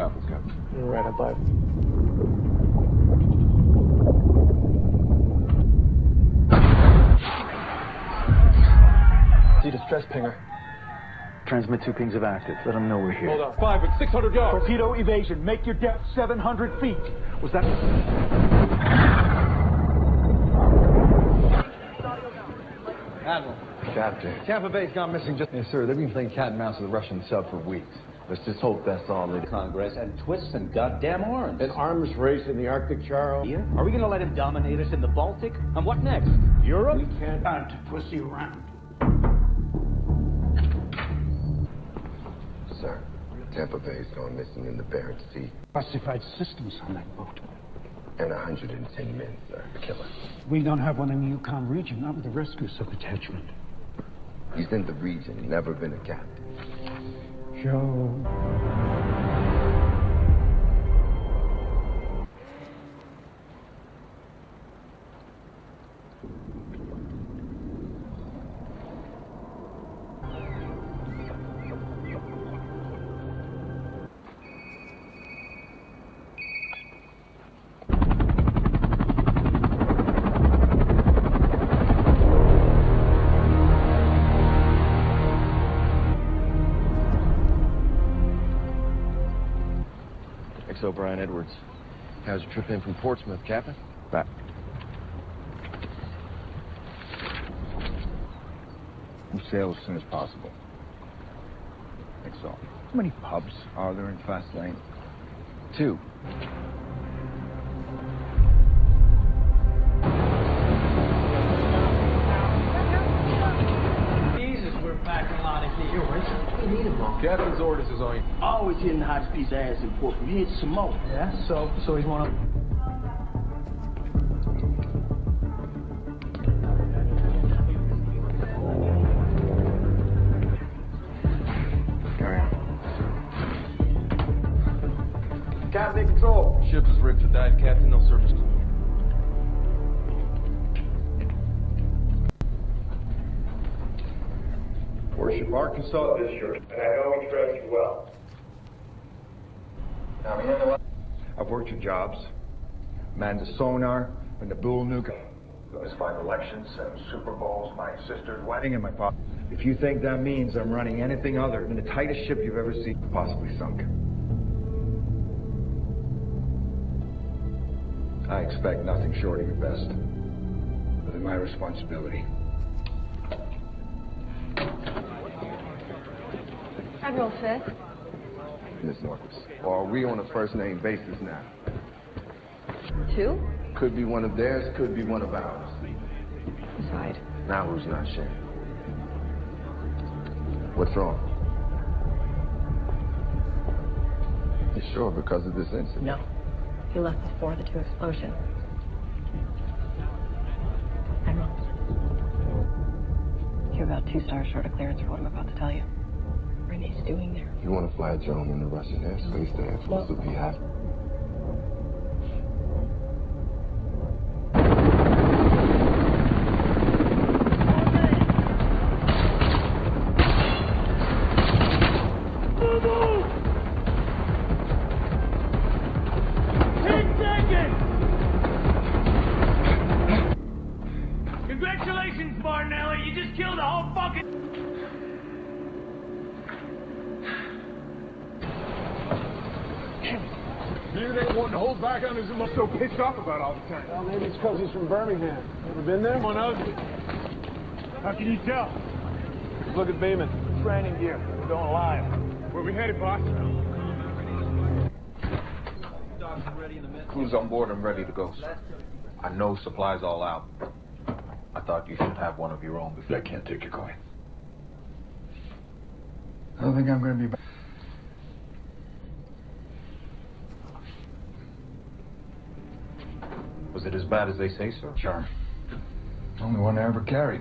above us, Captain. Right above. See distress pinger. Transmit two pings of active. Let them know we're here. Hold on. Five and 600 yards. Torpedo evasion. Make your depth 700 feet. Was that... Admiral. Captain. Tampa Bay's gone missing just... Yes, sir. They've been playing cat and mouse with the Russian sub for weeks. Let's just hope that's all it is. Congress and twists and goddamn arms. An arms race in the Arctic, Charles. Here? Are we going to let him dominate us in the Baltic? And what next? Europe? We can't hunt pussy around. Sir, Tampa Bay's gone missing in the Barents Sea. Classified systems on that boat. And 110 men, sir. Killer. We don't have one in the Yukon region, not with the rescue sub-attachment. He's in the region, never been a captain. Joe. XO Brian Edwards. How's your trip in from Portsmouth, Captain? Back. We'll sail as soon as possible. XO. How many pubs are there in Faslane? Two. Where's we need them all? Captain's orders is on you. Always hitting hot piece ass in port from here to Samoa. Yeah, so so he's one of Carry. Captain in control. Ship is rigged for dive, Captain. No service. Worship Arkansas. This shirt, and I know we dress you well. I've worked your jobs. Manned the sonar, and the bull nuke. Those five elections, seven Super Bowls, my sister's Wedding and my pop. If you think that means I'm running anything other than the tightest ship you've ever seen, possibly sunk. I expect nothing short of your best. But it's my responsibility. Admiral Fisk. Miss Norquist. Or are we on a first name basis now? Two? Could be one of theirs, could be one of ours. Decide. Now who's not sharing? What's wrong? You sure because of this incident? No. He left before the two explosions. Admiral. You're about two stars short of clearance for what I'm about to tell you. Renee's doing there. You want to fly a drone in the Russian airspace to influence the beehive? Congratulations, Martinelli. You just killed a whole fucking. Maybe they want to hold back on his emotion. So pissed off about all the time. Well, maybe it's because he's from Birmingham. Ever been there? One of How can you tell? Just look at Beaman. Training gear. Don't lie. Where we headed, boss? Crew's on board and ready to go, sir. I know supplies all out. I thought you should have one of your own before. I can't take your coin. I don't think I'm going to be back. Was it as bad as they say, sir? Sure. Only one I ever carried.